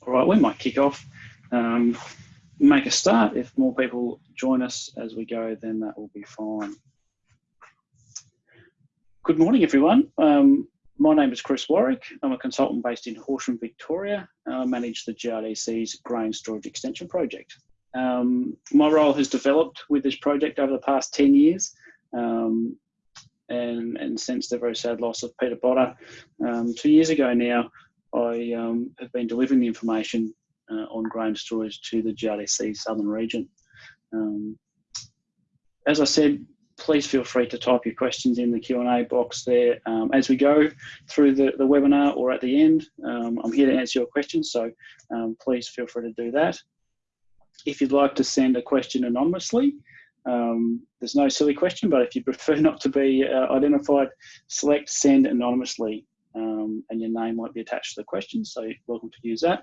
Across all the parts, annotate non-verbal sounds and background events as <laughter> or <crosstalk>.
All right, we might kick off, um, make a start. If more people join us as we go, then that will be fine. Good morning, everyone. Um, my name is Chris Warwick. I'm a consultant based in Horsham, Victoria. I manage the GRDC's Grain Storage Extension Project. Um, my role has developed with this project over the past 10 years. Um, and, and since the very sad loss of Peter Botta um, two years ago now, I um, have been delivering the information uh, on grain storage to the GRDC Southern region. Um, as I said, please feel free to type your questions in the Q&A box there um, as we go through the, the webinar or at the end. Um, I'm here to answer your questions, so um, please feel free to do that. If you'd like to send a question anonymously, um, there's no silly question, but if you prefer <laughs> not to be uh, identified, select send anonymously um, and your name might be attached to the question, so welcome to use that.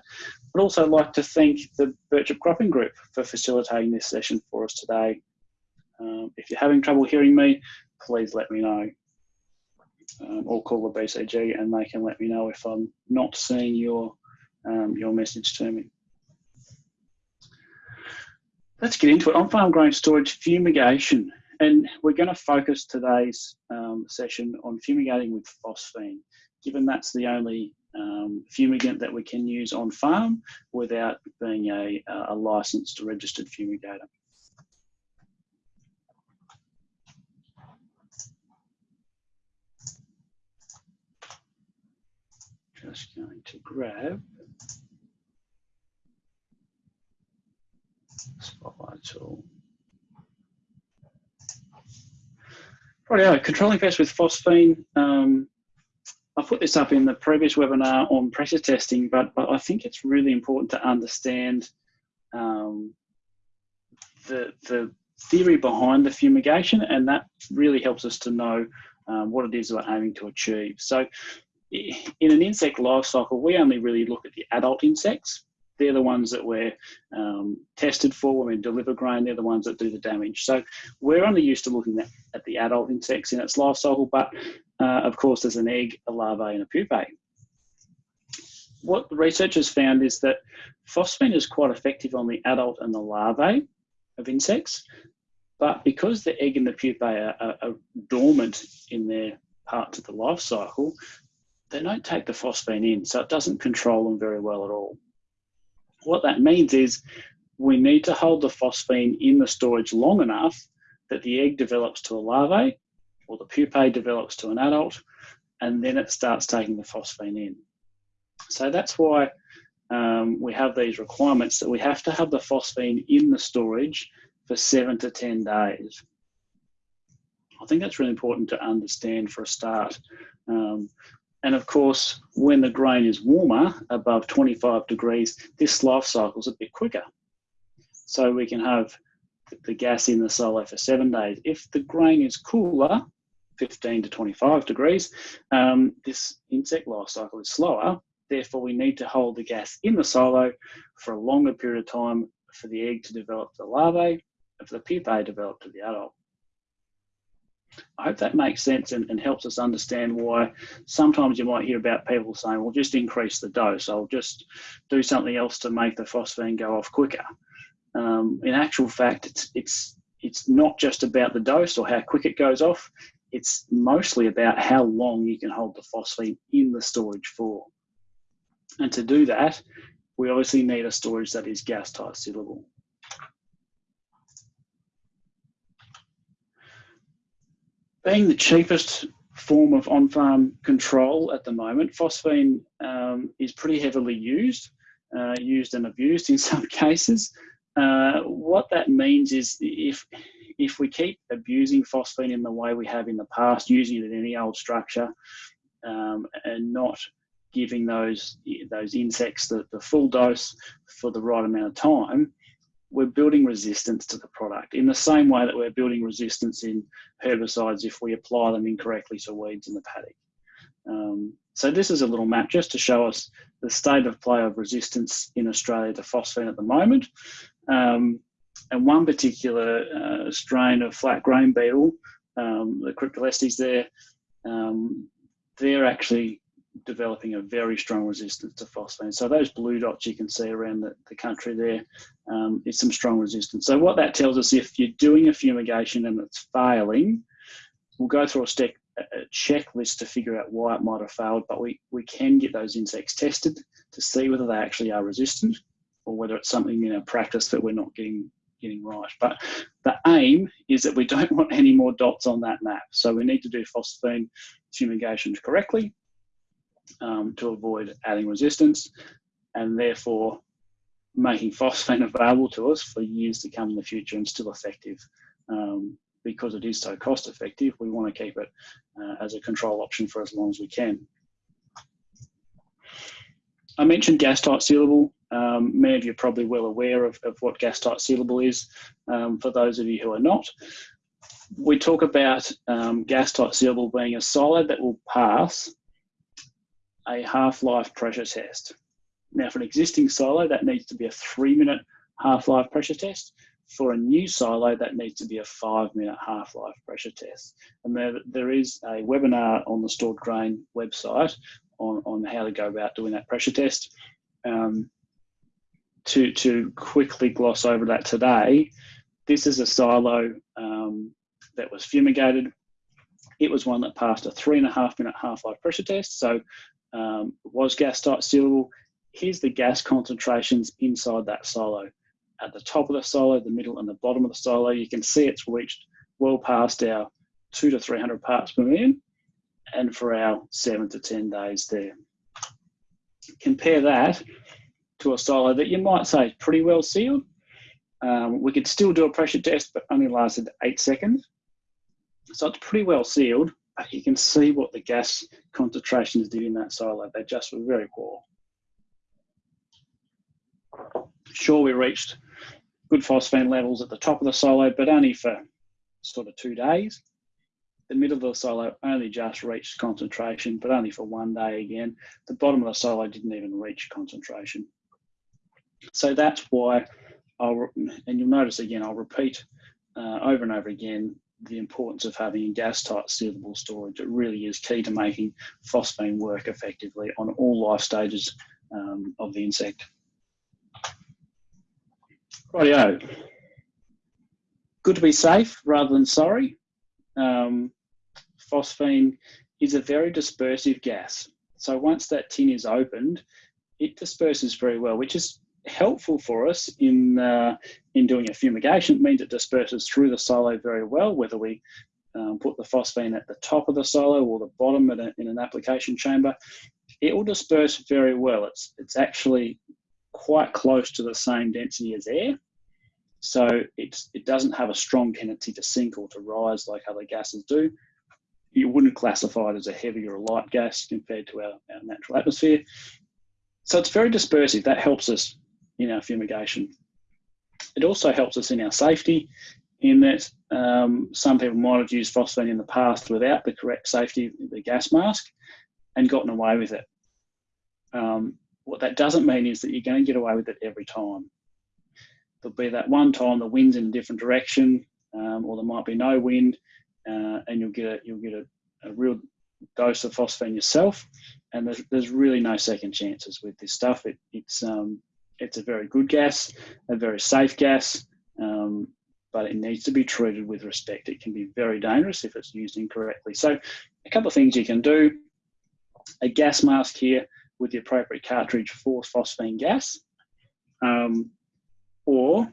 I'd also like to thank the Birchip Cropping Group for facilitating this session for us today. Um, if you're having trouble hearing me, please let me know. Um, or call the BCG and they can let me know if I'm not seeing your, um, your message to me. Let's get into it. On-farm grain storage fumigation. And we're going to focus today's um, session on fumigating with phosphine given that's the only um, fumigant that we can use on farm without being a, a licensed registered fumigator. Just going to grab spotlight tool. Right, controlling pests with phosphine. Um, I put this up in the previous webinar on pressure testing, but, but I think it's really important to understand um, the, the theory behind the fumigation, and that really helps us to know um, what it is we're aiming to achieve. So in an insect life cycle, we only really look at the adult insects. They're the ones that we're um, tested for when we deliver grain. They're the ones that do the damage. So we're only used to looking at, at the adult insects in its life cycle, but uh, of course, there's an egg, a larva, and a pupae. What the researchers found is that phosphine is quite effective on the adult and the larvae of insects, but because the egg and the pupae are, are, are dormant in their parts of the life cycle, they don't take the phosphine in, so it doesn't control them very well at all. What that means is we need to hold the phosphine in the storage long enough that the egg develops to a larvae or the pupae develops to an adult, and then it starts taking the phosphine in. So that's why um, we have these requirements that we have to have the phosphine in the storage for seven to 10 days. I think that's really important to understand for a start. Um, and of course, when the grain is warmer, above 25 degrees, this life cycle is a bit quicker. So we can have the gas in the silo for seven days. If the grain is cooler, 15 to 25 degrees, um, this insect life cycle is slower. Therefore, we need to hold the gas in the silo for a longer period of time for the egg to develop the larvae and for the pupae to develop to the adult. I hope that makes sense and, and, helps us understand why sometimes you might hear about people saying, well, just increase the dose. I'll just do something else to make the phosphine go off quicker. Um, in actual fact, it's, it's, it's not just about the dose or how quick it goes off it's mostly about how long you can hold the phosphine in the storage for. And to do that, we obviously need a storage that is gas tight sealable. Being the cheapest form of on-farm control at the moment, phosphine um, is pretty heavily used, uh, used and abused in <laughs> some cases. Uh, what that means is if if we keep abusing phosphine in the way we have in the past, using it in any old structure, um, and not giving those those insects the, the full dose for the right amount of time, we're building resistance to the product in the same way that we're building resistance in herbicides if we apply them incorrectly to weeds in the paddock. Um, so this is a little map just to show us the state of play of resistance in Australia to phosphine at the moment. Um, and one particular uh, strain of flat grain beetle, um, the Cryptolestes there, um, they're actually developing a very strong resistance to phosphine. So those blue dots you can see around the, the country there um, is some strong resistance. So what that tells us, if you're doing a fumigation and it's failing, we'll go through a, a checklist to figure out why it might have failed, but we, we can get those insects tested to see whether they actually are resistant or whether it's something in our practice that we're not getting getting right. But the aim is that we don't <laughs> want any more dots on that map. So we need to do phosphine fumigations correctly um, to avoid adding resistance and therefore making phosphine <laughs> available to us for years to come in the future and still effective. Um, because it is so cost effective, we want to keep it uh, as a control option for as long as we can. I mentioned gas tight sealable. Um, many of you are probably well aware of, of what gas tight sealable is. Um, for those of you who are not, we talk about um, gas tight sealable being a solid that will pass a half-life pressure test. Now for an existing silo, that needs to be a three minute half-life pressure test. For a new silo, that needs to be a five minute half-life pressure test. And there, there is a webinar on the Stored Grain website on, on how to go about doing that pressure test. Um, to, to quickly gloss over that today, this is a silo um, that was fumigated. It was one that passed a three and a half minute half-life pressure test. So um, was gas tight sealable. Here's the gas concentrations inside that silo. At the top of the silo, the middle and the bottom of the silo, you can see it's reached well past our two to 300 parts per million and for our seven to 10 days there. Compare that to a silo that you might say is pretty well sealed. Um, we could still do a pressure test, but only lasted eight seconds. So it's pretty well sealed, you can see what the gas concentrations did in that silo. They just were very poor. Sure, we reached good phosphine levels at the top of the silo, but only for sort of two days. The middle of the silo only just reached concentration, but only for one day again. The bottom of the silo didn't even reach concentration. So that's why I'll, and you'll notice again, I'll repeat uh, over and over again the importance of having gas tight sealable storage. It really is key to making phosphine work effectively on all life stages um, of the insect. Rightio. Good to be safe rather than sorry. Um, phosphine is a very dispersive gas. So once that tin is opened, it disperses very well, which is helpful for us in uh, in doing a fumigation. It means it disperses through the silo very well, whether we um, put the phosphine at the top of the silo or the bottom in, a, in an application chamber. It will disperse very well. It's it's actually quite close to the same density as air. So it's, it doesn't have a strong tendency to sink or to rise like other gases do. You wouldn't classify it as a heavy or a light gas compared to our, our natural atmosphere. So it's very dispersive. That helps us in our fumigation. It also helps us in our safety in that um, some people might have used phosphine in the past without the correct safety, the gas mask, and gotten away with it. Um, what that doesn't mean is that you're going to get away with it every time. There'll be that one time the wind's in a different direction, um, or there might be no wind, uh, and you'll get a, you'll get a, a real dose of phosphine yourself. And there's, there's really no second chances with this stuff. It, it's um, it's a very good gas, a very safe gas, um, but it needs to be treated with respect. It can be very dangerous if it's used incorrectly. So a couple of things you can do. A gas mask here with the appropriate cartridge for phosphine gas, um, or,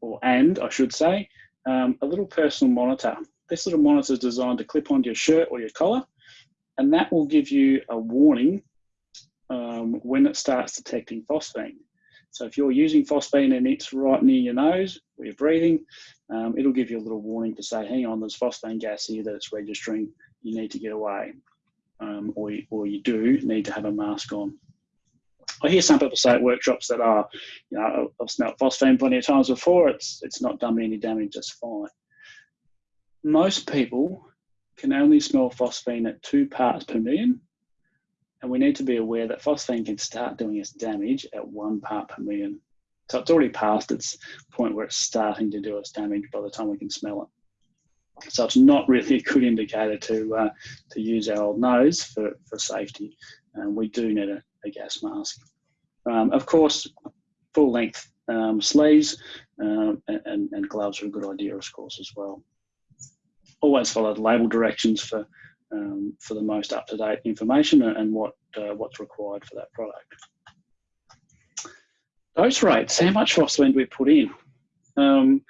or and I should say, um, a little personal monitor. This little monitor is designed to clip onto your shirt or your collar, and that will give you a warning um, when it starts detecting phosphine. So if you're using phosphine and it's right near your nose where you're breathing, um, it'll give you a little warning to say, hang on, there's phosphine gas here that it's registering, you need to get away. Um, or, you, or you do need to have a mask on. I hear some people say at workshops that are, you know, I've smelt phosphine plenty of times before, it's, it's not done me any damage, just fine. Most people can only smell phosphine at two parts per million and we need to be aware that phosphine can start doing its damage at one part per million. So it's already past its point where it's starting to do its damage by the time we can smell it. So it's not really a good indicator to uh, to use our old nose for, for safety. Um, we do need a, a gas mask. Um, of course, full length um, sleeves um, and, and, gloves are a good idea, of course, as well. Always follow the label directions for um, for the most up to date information and what uh, what's required for that product. Dose rates. How much phosphine do we put in? Um,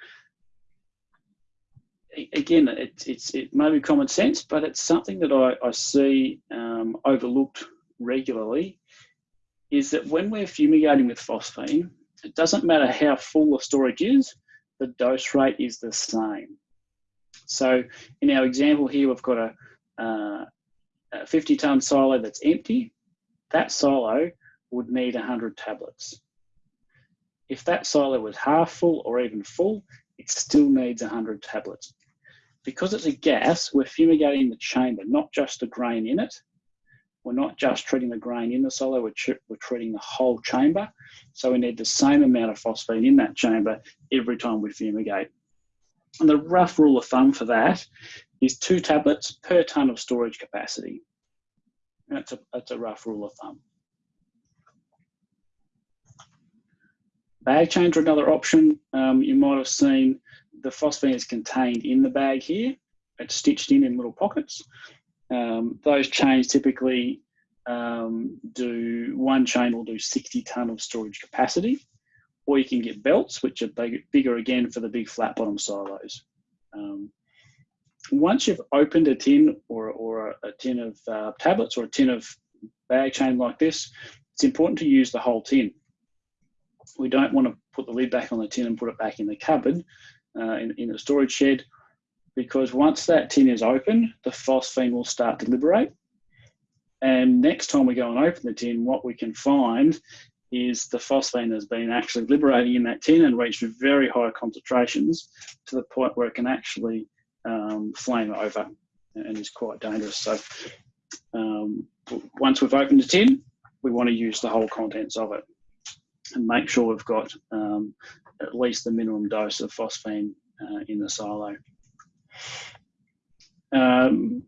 again, it, it's, it may be common sense, but it's something that I, I see um, overlooked regularly is that when we're fumigating with phosphine, it doesn't matter how full the storage is, the dose rate is the same. So in our example here, we've got a, uh, a 50 ton silo that's empty. That silo would need 100 tablets. If that silo was half full or even full, it still needs 100 tablets. Because it's a gas, we're fumigating the chamber, not just the grain in it. We're not just treating the grain in the silo, we're, we're treating the whole chamber. So we need the same amount of phosphine in that chamber every time we fumigate. And the rough rule of thumb for that is two tablets per tonne of storage capacity. That's a, that's a rough rule of thumb. Bag chains are another option. Um, you might have seen the phosphine is contained in the bag here. It's stitched in in little pockets. Um, those chains typically um, do, one chain will do 60 tonne of storage capacity, or you can get belts, which are big, bigger again for the big flat bottom silos. Um, once you've opened a tin or, or a, tin of uh, tablets or a tin of bag chain like this, it's important to use the whole tin. We don't want to put the lid back on the tin and put it back in the cupboard uh, in, in the storage shed because once that tin is open, the phosphine will start to liberate. And next time we go and open the tin, what we can find is the phosphine has been actually liberating in that tin and reached very high concentrations to the point where it can actually um, flame over and is quite dangerous. So um, once we've opened the tin, we want to use the whole contents of it and make sure we've got um, at least the minimum dose of phosphine uh, in the silo. Um,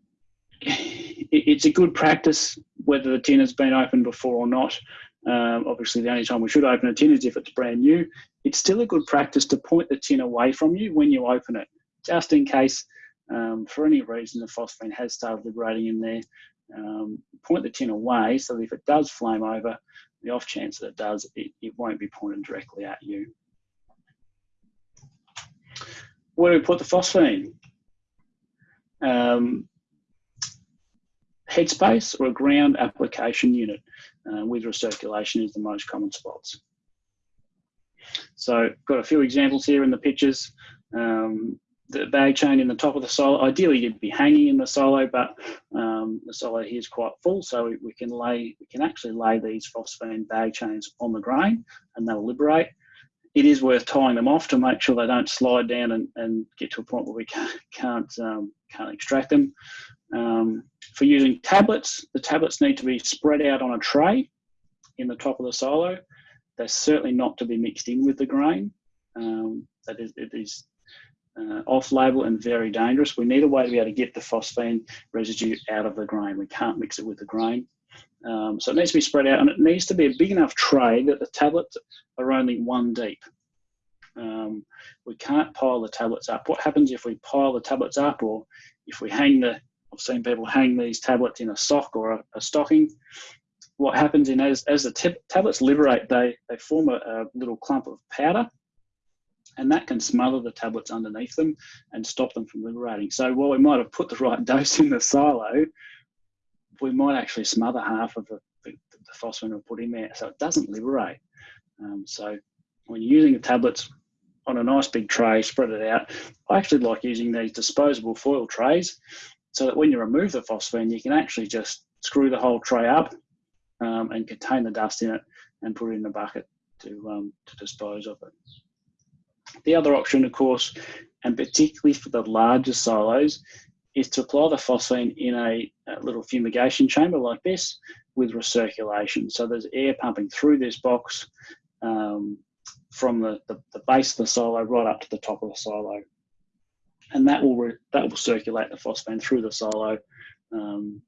it, it's a good practice whether the tin has been opened before or not. Um, obviously, the only time we should open a tin is if it's brand new. It's still a good practice to point the tin away from you when you open it, just in case, um, for any reason, the phosphine has started liberating in there. Um, point the tin away so that if it does flame over, the off chance that it does, it, it won't be pointed directly at you. Where do we put the phosphine? Um, headspace or a ground application unit uh, with recirculation is the most common spots. So got a few examples here in the pictures. Um, the bag chain in the top of the silo, ideally you'd be hanging in the silo, but um, the silo here is quite full, so we, we, can lay, we can actually lay these phosphine bag chains on the grain and they'll liberate it is worth tying them off to make sure they don't slide down and, and get to a point where we <laughs> can't can't, um, can't extract them. Um, for using tablets, the tablets need to be spread out on a tray in the top of the silo. They're certainly not to be mixed in with the grain. Um, that is, it is uh, off-label and very dangerous. We need a way to be able to get the phosphine residue out of the grain. We can't mix it with the grain. Um, so it needs to be spread out and it needs to be a big enough tray that the tablets are only one deep. Um, we can't pile the tablets up. What happens if we pile the tablets up or if we hang the, I've seen people hang these tablets in a sock or a, a stocking. What happens in as, as the tablets liberate, they, they form a, a little clump of powder and that can smother the tablets underneath them and stop them from liberating. So while we might have put the right <laughs> dose in the silo, we might actually smother half of the, the, the phosphine we put in there so it doesn't liberate. Um, so when you're using the tablets on a nice big tray, spread it out. I actually like using these disposable foil trays so that when you remove the phosphine, you can actually just screw the whole tray up um, and contain the dust in it and put it in a bucket to, um, to dispose of it. The other option, of course, and particularly for the larger silos, is to apply the phosphine in a, a, little fumigation chamber like this with recirculation. So there's air pumping through this box um, from the, the, the, base of the silo right up to the top of the silo. and that will that will circulate the phosphine through the silo um,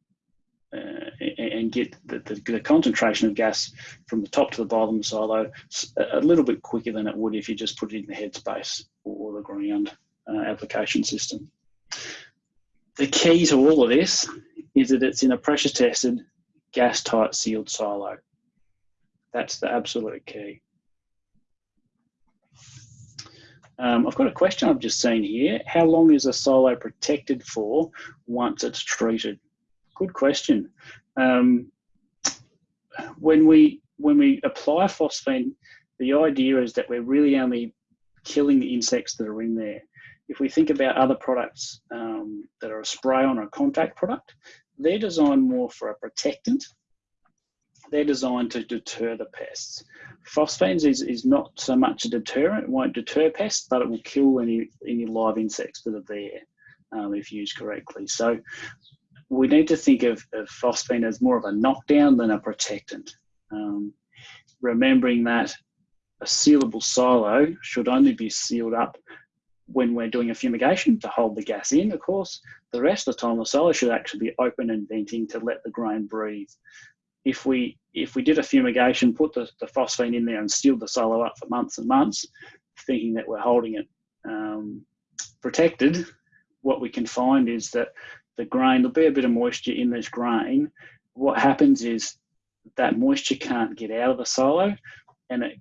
uh, and get the, the, the, concentration of gas from the top to the bottom of the silo a little bit quicker than it would if you just put it in the headspace or the ground uh, application system. The key to all of this is that it's in a pressure tested, gas tight sealed silo. That's the absolute key. Um, I've got a question I've just seen here. How long is a silo protected for once it's treated? Good question. Um, when we when we apply phosphine, the idea is that we're really only killing the insects that are in there. If we think about other products um, that are a spray on or a contact product, they're designed more for a protectant. They're designed to deter the pests. Phosphines is, is not so much a deterrent, it won't deter pests, but it will kill any, any live insects that are there um, if used correctly. So we need to think of, of phosphine as more of a knockdown than a protectant. Um, remembering that a sealable silo should only be sealed up when we're doing a fumigation to hold the gas in, of course. The rest of the time, the silo should actually be open and venting to let the grain breathe. If we if we did a fumigation, put the, the phosphine in there and sealed the silo up for months and months, thinking that we're holding it um, protected, what we can find is that the grain, there'll be a bit of moisture in this grain. What happens is that moisture can't get out of the silo and it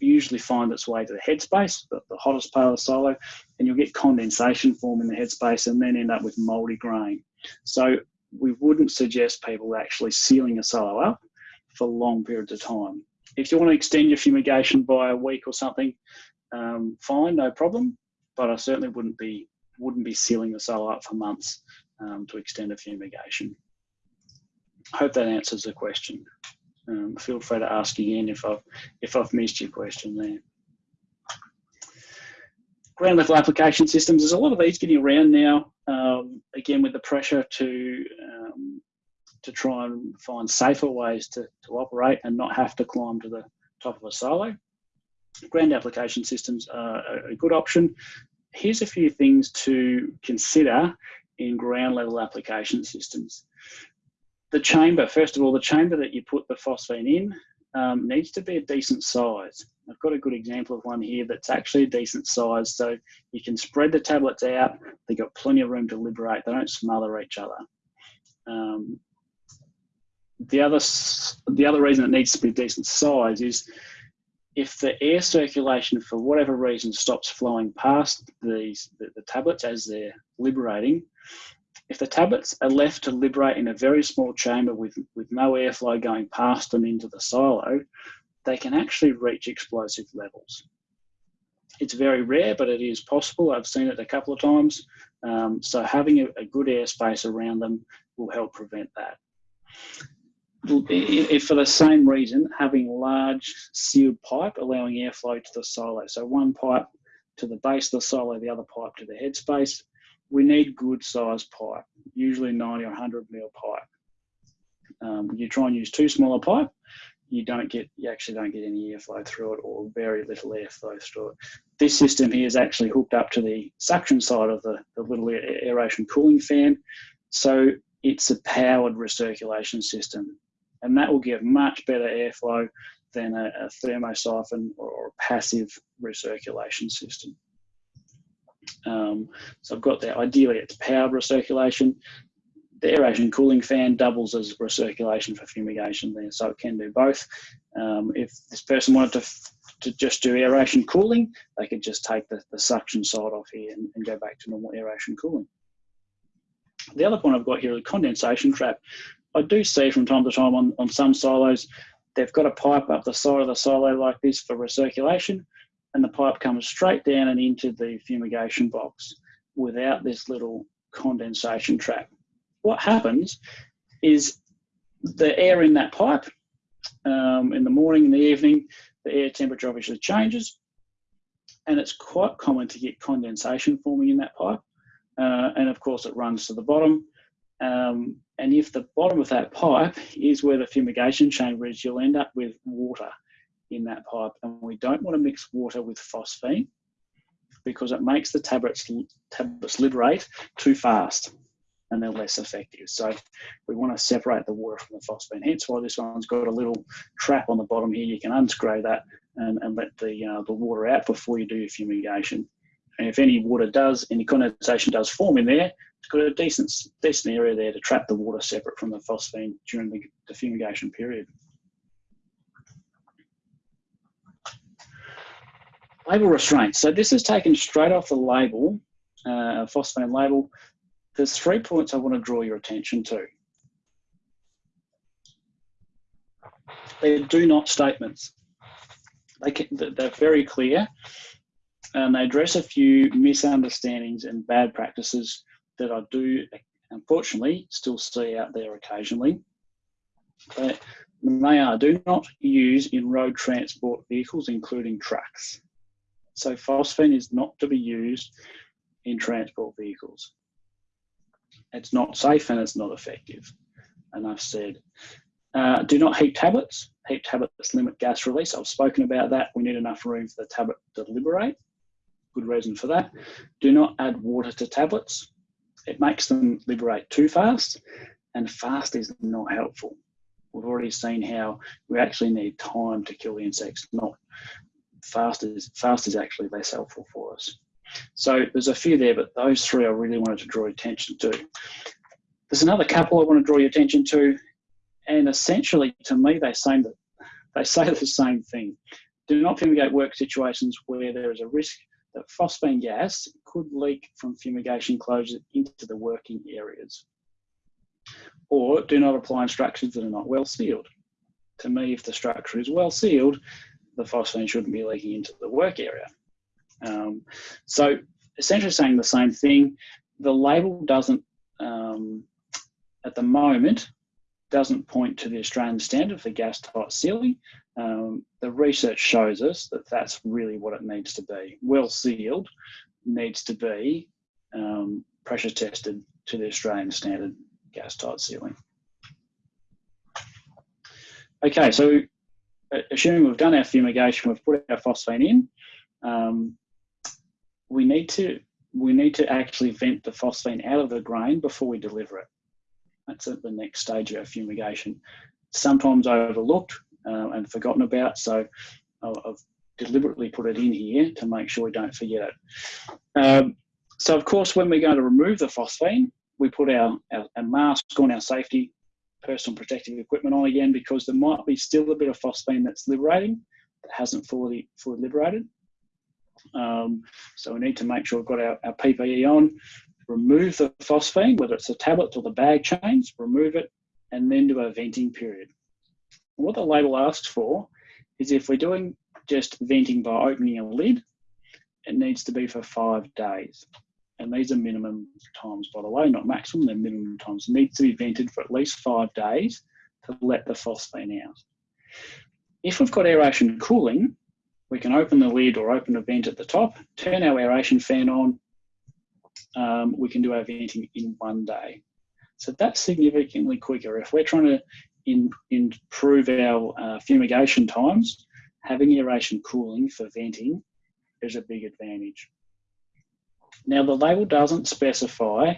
usually find its way to the headspace, the, the hottest part of the silo, and you'll get condensation form in the headspace and then end up with moldy grain. So we wouldn't suggest people actually sealing a silo up for long periods of time. If you want to extend your fumigation by a week or something, um, fine, no problem. But I certainly wouldn't be wouldn't be sealing the silo up for months um, to extend a fumigation. I hope that answers the question. Um, feel free to ask again if I've, if I've missed your question there. Ground level application systems, there's a lot of these getting around now, um, again with the pressure to, um, to try and find safer ways to, to operate and not have to climb to the top of a silo. Ground application systems are a good option. Here's a few things to consider in ground level application systems the chamber, first of all, the chamber that you put the phosphine in um, needs to be a decent size. I've got a good example of one here that's actually a decent size. So you can spread the tablets out. They've got plenty of room to liberate. They don't smother each other. Um, the other, the other reason it needs to be decent size is if the air circulation for whatever reason stops flowing past these the, the tablets as they're liberating, if the tablets are left to liberate in a very small chamber with, with no airflow going past them into the silo, they can actually reach explosive levels. It's very rare, but it is possible. I've seen it a couple of times. Um, so having a, a good airspace around them will help prevent that. If for the same reason, having large sealed pipe allowing airflow to the silo. So one pipe to the base of the silo, the other pipe to the headspace, we need good sized pipe, usually 90 or 100 mil pipe. Um, you try and use too small a pipe, you don't get, you actually don't get any airflow through it or very little airflow through it. This system here is actually hooked up to the suction side of the, the little aeration cooling fan. So it's a powered recirculation system and that will give much better airflow than a, a thermosiphon or, or a passive recirculation system. Um, so I've got that. Ideally, it's powered recirculation. The aeration cooling fan doubles as recirculation for fumigation there, so it can do both. Um, if this person wanted to, to just do aeration cooling, they could just take the, the suction side off here and, and go back to normal aeration cooling. The other point I've got here is condensation trap. I do see from time to time on, on some silos, they've got a pipe up the side of the silo like this for recirculation and the pipe comes straight down and into the fumigation box without this little condensation trap. What happens is the air in that pipe um, in the morning, in the evening, the air temperature obviously changes and it's quite common to get condensation forming in that pipe. Uh, and of course it runs to the bottom. Um, and if the bottom of that pipe is where the fumigation chamber is, you'll end up with water in that pipe and we don't want to mix water with phosphine because it makes the tablets, tablets liberate too fast and they're less effective. So we want to separate the water from the phosphine. Hence why this one's got a little trap on the bottom here. You can unscrew that and, and let the, uh, the water out before you do your fumigation. And if any water does, any condensation does form in there, it's got a decent, decent area there to trap the water separate from the phosphine during the, the fumigation period. Label restraint. So this is taken straight off the label, uh, phosphine label. There's three points I want to draw your attention to. They're do not statements. They can, they're very clear and they address a few misunderstandings and bad practices that I do, unfortunately, still see out there occasionally. But they are do not use in road transport vehicles, including trucks. So phosphine is not to be used in transport vehicles. It's not safe and it's not effective. And I've said. Uh, do not heat tablets. Heat tablets limit gas release. I've spoken about that. We need enough room for the tablet to liberate. Good reason for that. Do not add water to tablets. It makes them liberate too fast, and fast is not helpful. We've already seen how we actually need time to kill the insects, not fast is, fast is actually less helpful for us. So there's a few there, but those three I really wanted to draw attention to. There's another couple I want to draw your attention to, and essentially to me they say that they say <laughs> the same thing. Do not fumigate work situations where there is a risk that phosphine gas could leak from fumigation closures into the working areas. Or do not apply in structures that are not well sealed. To me, if the structure is well sealed, the phosphine shouldn't be leaking into the work area. Um, so essentially saying the same thing, the label doesn't, um, at the moment, doesn't point to the Australian standard for gas tight sealing. Um, the research shows us that that's really what it needs to be. Well sealed needs to be um, pressure tested to the Australian standard gas tight sealing. Okay, so assuming we've done our fumigation, we've put our phosphine in, um, we need to we need to actually vent the phosphine out of the grain before we deliver it. That's at the next stage of our fumigation. Sometimes overlooked uh, and forgotten about, so I've deliberately put it in here to make sure we don't forget it. Um, so of course, when we're going to remove the phosphine, we put our, our, our mask on, our safety personal protective equipment on again because there might be still a bit of phosphine that's liberating that hasn't fully fully liberated. Um, so we need to make sure we've got our, our PPE on, remove the phosphine, whether it's the tablet or the bag chains, remove it, and then do a venting period. And what the label asks for is if we're doing just venting by opening a lid, it needs to be for five days. And these are minimum times, by the way, not maximum, they're minimum times. Needs to be vented for at least five days to let the phosphine out. If we've got aeration cooling, we can open the lid or open a vent at the top, turn our aeration fan on, um, we can do our venting in one day. So that's significantly quicker. If we're trying to in, improve our uh, fumigation times, having aeration cooling for venting is a big advantage. Now the label doesn't specify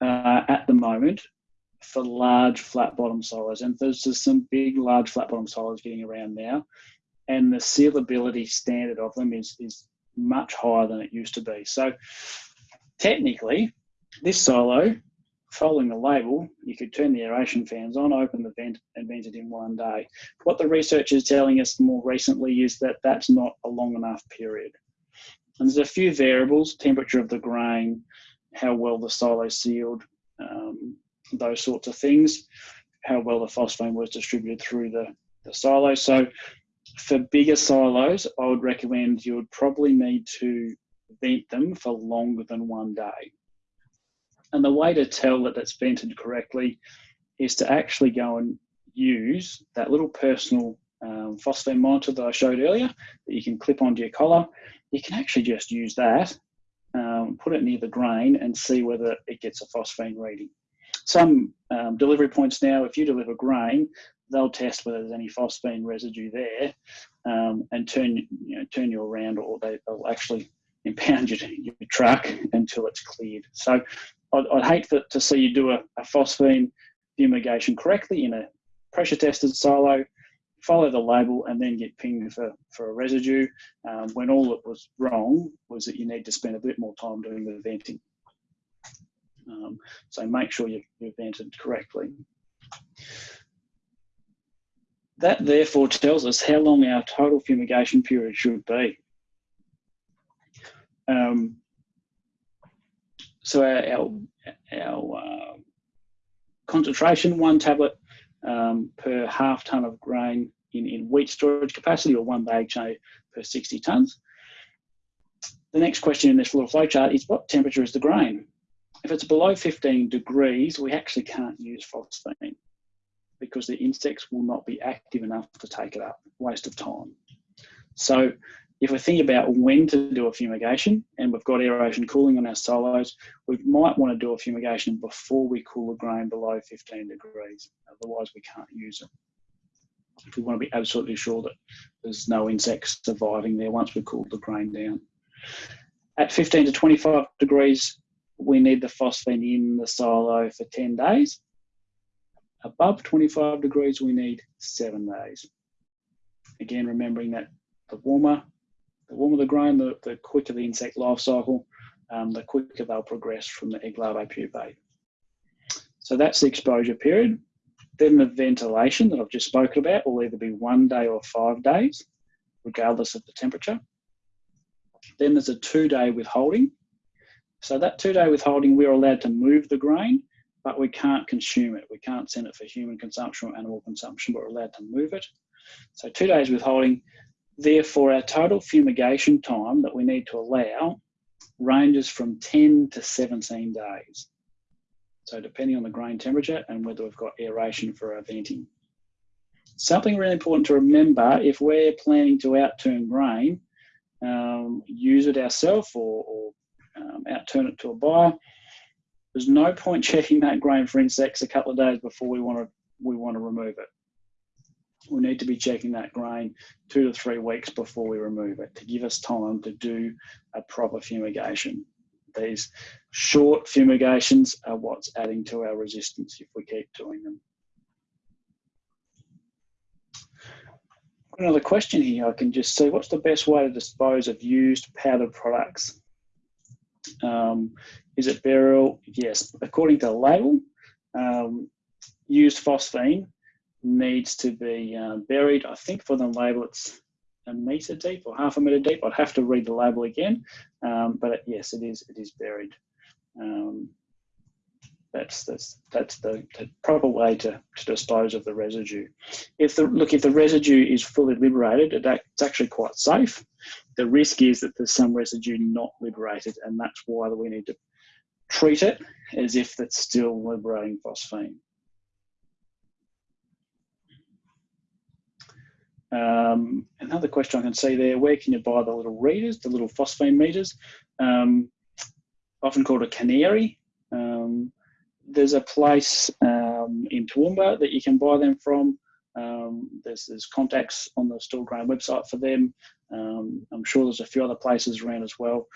uh, at the moment for large flat bottom silos and there's just some big large flat bottom silos getting around now and the sealability standard of them is, is much higher than it used to be. So technically this silo following the label, you could turn the aeration fans on, open the vent, and vent it in one day. What the research is telling us more recently is that that's not a long enough period. And there's a few variables, temperature of the grain, how well the silo sealed, um, those sorts of things, how well the phosphine was distributed through the, the silo. So for bigger silos, I would recommend you would probably need to vent them for longer than one day. And the way to tell that it's vented correctly is to actually go and use that little personal um, phosphine monitor that I showed earlier that you can clip onto your collar you can actually just use that, um, put it near the grain and see whether it gets a phosphine reading. Some um, delivery points now, if you deliver grain, they'll test whether there's any phosphine residue there um, and turn you know turn you around, or they, will actually <laughs> impound your, your truck until it's cleared. So I'd, I'd hate for, to see you do a, a phosphine fumigation correctly in a pressure tested silo, follow the label and then get pinged for, for a residue um, when all that was wrong was that you need to spend a bit more time doing the venting. Um, so make sure you've, you've vented correctly. That therefore tells us how long our total fumigation period should be. Um, so our, our, our uh, concentration, one tablet um, per half tonne of grain in, in wheat storage capacity or one bag tray per 60 tonnes. The next question in this little flowchart is what temperature is the grain? If it's below 15 degrees, we actually can't use phosphine because the insects will not be active enough to take it up, waste of time. So if we think about when to do a fumigation and we've got aeration cooling on our silos, we might want to do a fumigation before we cool the grain below 15 degrees. Otherwise we can't use it. If we want to be absolutely sure that there's no insects surviving there once we cool the grain down. At 15 to 25 degrees, we need the phosphine in the silo for 10 days. Above 25 degrees, we need seven days. Again, remembering that the warmer, the warmer the grain, the, the quicker the insect life cycle, um, the quicker they'll progress from the egg larvae pupate. So that's the exposure period. Then the ventilation that I've just spoken about will either be one day or five days, regardless of the temperature. Then there's a two day withholding. So that two day withholding, we're allowed to move the grain, but we can't consume it. We can't send it for human consumption or animal consumption, but we're allowed to move it. So two days withholding. Therefore, our total fumigation time that we need to allow ranges from 10 to 17 days. So depending on the grain temperature and whether we've got aeration for our venting. Something really important to remember, if we're planning to outturn grain, um, use it ourselves or, or um, outturn it to a buyer. There's no point <laughs> checking that grain for insects a couple of days before we want to we want to remove it. We need to be checking that grain two to three weeks before we remove it to give us time to do a proper fumigation. These short fumigations are what's adding to our resistance if we keep doing them. Another question here, I can just see what's the best way to dispose of used powdered products? Um, is it burial? Yes. According to the label, um, used phosphine needs to be uh, buried. I think for the label it's a metre deep or half a metre deep. I'd have to read the label again, um, but yes, it is. It is buried. Um, that's that's that's the, the proper way to, to, dispose of the residue. If the look if the residue is fully liberated, it, it's actually quite safe. The risk is that there's some residue not liberated, and that's why we need to treat it as if it's still liberating phosphine. Um, another question I can see there, where can you buy the little readers, the little phosphine meters? Um, often called a canary. Um, there's a place um, in Toowoomba that you can buy them from. Um, there's, there's contacts on the Grain website for them. Um, I'm sure there's a few other places around as well.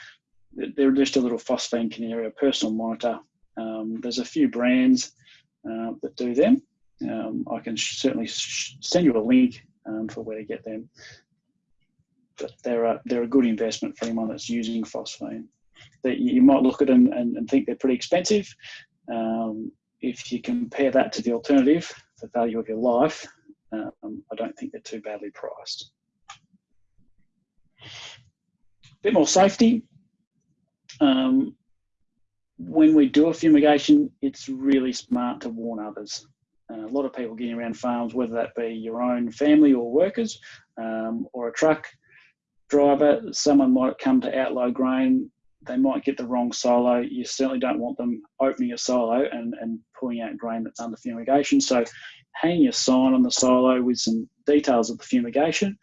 They're just a little phosphine canary, a personal monitor. There's a few brands uh, that do them. I can certainly send you a link um, for where to get them. But they're a, they're a good investment for anyone that's using phosphine. That you might look at them and, and think they're pretty expensive, um, if you compare that to the alternative, the value of your life, um, I don't think they're too badly priced. A bit more safety. Um, when we do a fumigation, it's really smart to warn others. Uh, a lot of people getting around farms, whether that be your own family or workers, um, or a truck driver, someone might come to outload grain they might get the wrong silo. You certainly don't want them opening a silo and, and pulling out grain that's under fumigation. So hanging a sign on the silo with some details of the fumigation,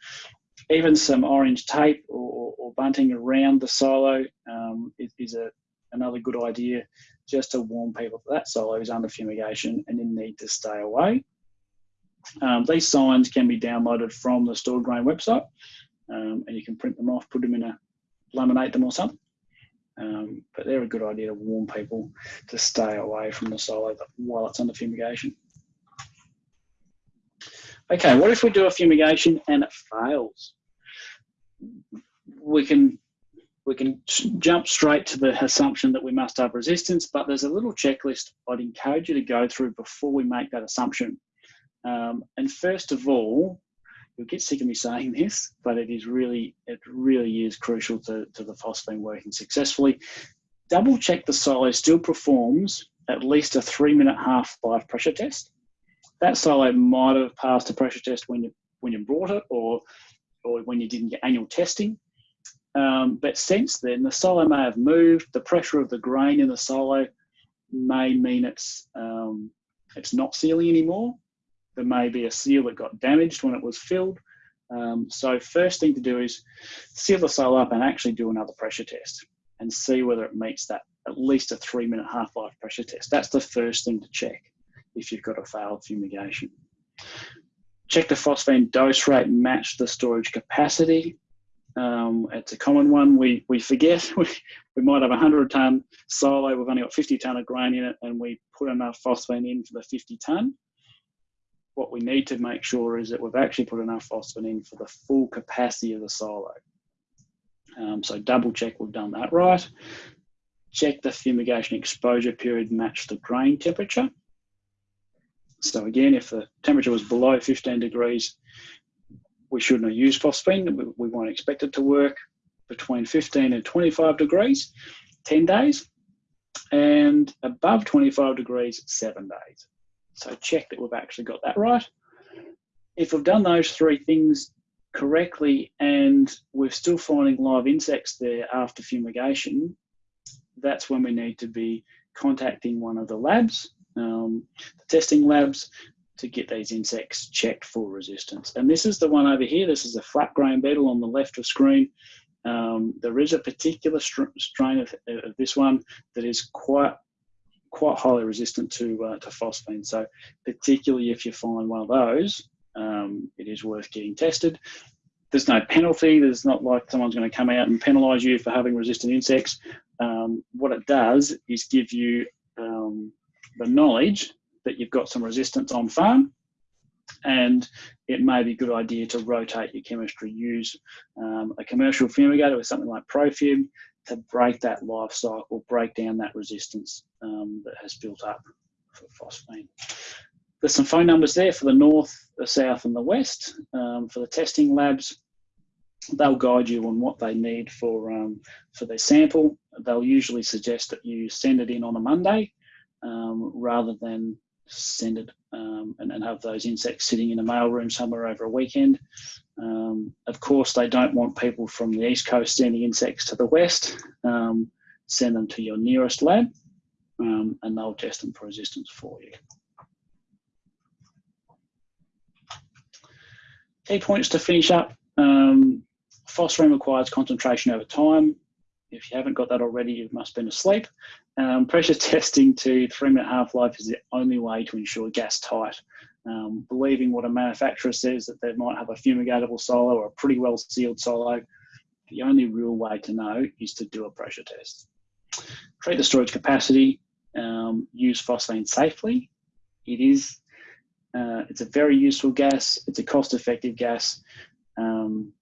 even some orange tape or, or bunting around the silo um, is, is, a, another good idea just to warn people that that is under fumigation and you need to stay away. Um, these signs can be downloaded from the Stored Grain website um, and you can print them off, put them in a laminate them or something. Um, but they're a good idea to warn people to stay away from the silo while it's under fumigation. Okay, what if we do a fumigation and it fails? We can we can jump straight to the assumption that we must have resistance, but there's a little checklist I'd encourage you to go through before we make that assumption. Um, and first of all, you'll get sick of me saying this, but it is really, it really is crucial to, to the phosphine working successfully. Double check the silo still performs at least a three minute half life pressure test. That silo might have passed a pressure test when you, when you brought it or, or when you did your annual testing. Um, but since then, the silo may have moved. The pressure of the grain in the silo may mean it's um, it's not sealing anymore. There may be a seal that got damaged when it was filled. Um, so first thing to do is seal the silo up and actually do another pressure test and see whether it meets that at least a three minute half-life pressure test. That's the first thing to check if you've got a failed fumigation. Check the phosphine dose rate match the storage capacity. Um, it's a common one. We, we forget <laughs> we, we might have a 100 tonne silo, we've only got 50 tonne of grain in it, and we put enough phosphine in for the 50 tonne. What we need to make sure is that we've actually put enough phosphine in for the full capacity of the silo. Um, so double check we've done that right. Check the fumigation exposure period match the grain temperature. So again, if the temperature was below 15 degrees, we shouldn't have used phosphine. We, we won't expect it to work between 15 and 25 degrees, 10 days, and above 25 degrees, seven days. So check that we've actually got that right. If we've done those three things correctly and we're still finding live insects there after fumigation, that's when we need to be contacting one of the labs, um, the testing labs, to get these insects checked for resistance. And this is the one over here. This is a flat grain beetle on the left of screen. Um, there is a particular str strain of, of, this one that is quite quite highly resistant to uh, to phosphine. So particularly if you find one of those, um, it is worth getting tested. There's no penalty. There's not like someone's going to come out and penalise you for having resistant insects. Um, what it does is give you um, the knowledge that you've got some resistance on farm and it may be a good idea to rotate your chemistry. Use um, a commercial fumigator with something like ProFume to break that life cycle, break down that resistance um, that has built up for phosphine. There's some phone numbers there for the north, the south and the west um, for the testing labs. They'll guide you on what they need for, um, for their sample. They'll usually suggest that you send it in on a Monday um, rather than send it um, and, and, have those insects sitting in a mailroom somewhere over a weekend. Um, of course, they don't want people from the east coast sending insects to the west. Um, send them to your nearest lab um, and they'll test them for resistance for you. Key points to finish up. Um, phosphine requires concentration over time. If you haven't got that already, you must have been asleep. Um, pressure <laughs> testing to three minute half life is the only way to ensure gas tight. Um, believing what a manufacturer says that they might have a fumigatable silo or a pretty well sealed silo, the only real way to know is to do a pressure test. Treat the storage capacity, um, use phosphine safely. It is, uh, it's a very useful gas, it's a cost effective gas. Um,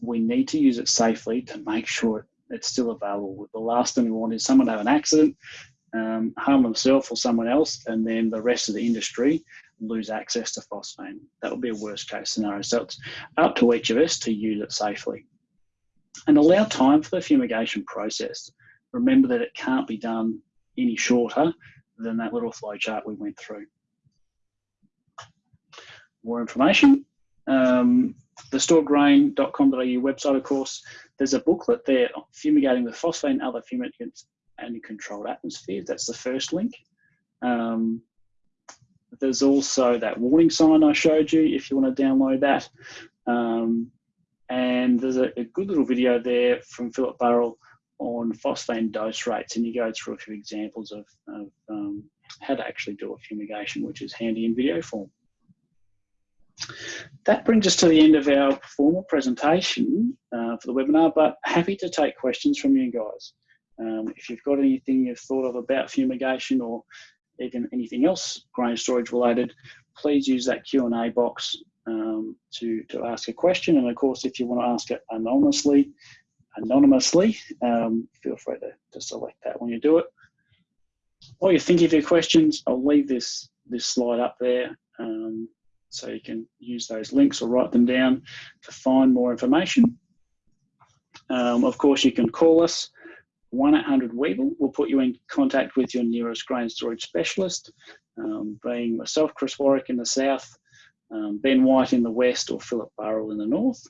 we need to use it safely to make sure it's still available. The last thing we want is someone to have an accident, um, harm themselves or someone else, and then the rest of the industry lose access to phosphine. That would be a worst case scenario. So it's up to each of us to use it safely. And allow time for the fumigation process. Remember that it can't be done any shorter than that little flow chart we went through. More information. Um, the storedgrain.com.au website, of course, there's a booklet there, Fumigating with Phosphine and Other Fumigants and Controlled Atmospheres. That's the first link. Um, there's also that warning sign I showed you if you want to download that. Um, and there's a, a, good little video there from Philip Burrill on phosphine dose rates, and you go through a few examples of, of um, how to actually do a fumigation, which is handy in video form. That brings us to the end of our formal presentation uh, for the webinar, but happy to take questions from you guys. Um, if you've got anything you've thought of about fumigation or even anything else grain storage related, please use that Q&A box um, to, to ask a question. And of course, if you want to ask it anonymously, anonymously, um, feel free to, to select that when you do it. While you're thinking of your questions, I'll leave this, this slide up there um, so you can use those links or write them down to find more information. Um, of course, you can call us 1-800-WEEVIL. We'll put you in contact with your nearest grain storage specialist, um, being myself, Chris Warwick in the south, um, Ben White in the west, or Philip Burrill in the north.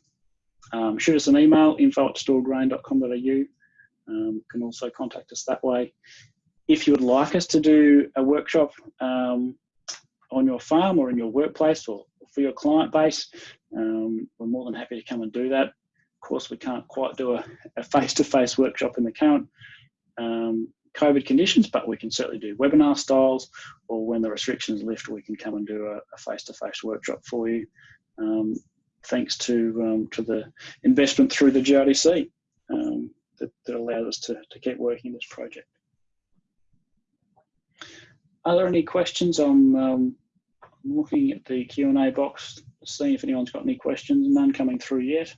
Um, shoot us an email, info at storedgrain.com.au. Um, you can also contact us that way. If you would like us to do a workshop um, on your farm or in your workplace or for your client base, um, we're more than happy to come and do that. Of course, we can't quite do a face-to-face workshop in the current um, COVID conditions, but we can certainly do webinar styles or when the restrictions lift, we can come and do a face-to-face workshop for you. Um, thanks to um, to the investment through the GRDC um, that, that allowed us to, to keep working this project. Are there any questions? I'm um, looking at the Q&A box, seeing if anyone's got any questions. None coming through yet.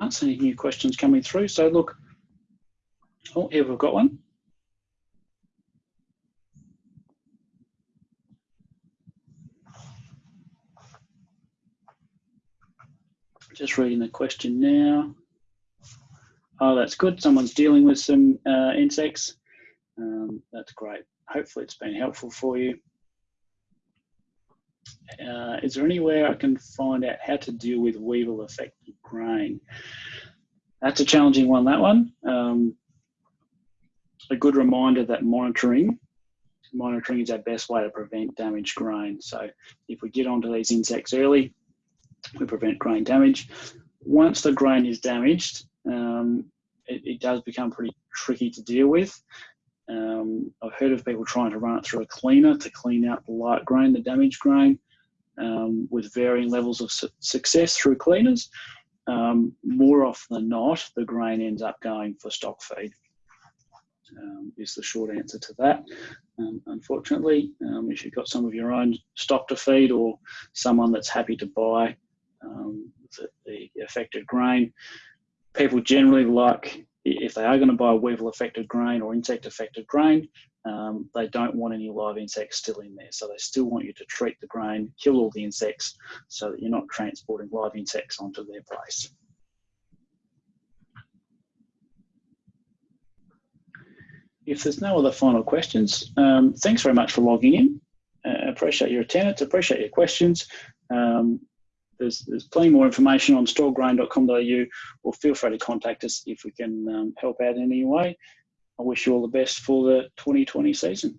Can't see any new questions coming through. So look, oh, here we've got one. Just reading the question now. Oh, that's good. Someone's dealing with some uh, insects. Um, that's great. Hopefully it's been helpful for you. Uh, is there anywhere I can find out how to deal with weevil affected grain? That's a challenging one, that one. Um, a good reminder that monitoring, monitoring is our best way to prevent damaged grain. So if we get onto these insects early, we prevent grain damage. Once the grain is damaged, um, it, it, does become pretty tricky to deal with. Um, I've heard of people trying to run it through a cleaner to clean out the light grain, the damaged grain, um, with varying levels of su success through cleaners. Um, more often than not, the grain ends up going for stock feed. Um, is the short answer to that. Um, unfortunately, um, if you've got some of your own stock to feed or someone that's happy to buy um, the, the, affected grain. People generally like, if they are going to buy weevil affected grain or insect affected grain, um, they don't want any live insects still in there. So they still want you to treat the grain, kill all the insects so that you're not transporting live insects onto their place. If there's no other final questions, um, thanks very much for logging in. Uh, appreciate your attendance, appreciate your questions. Um, there's, there's plenty more information on storedgrain.com.au or feel free to contact us if we can um, help out in any way. I wish you all the best for the 2020 season.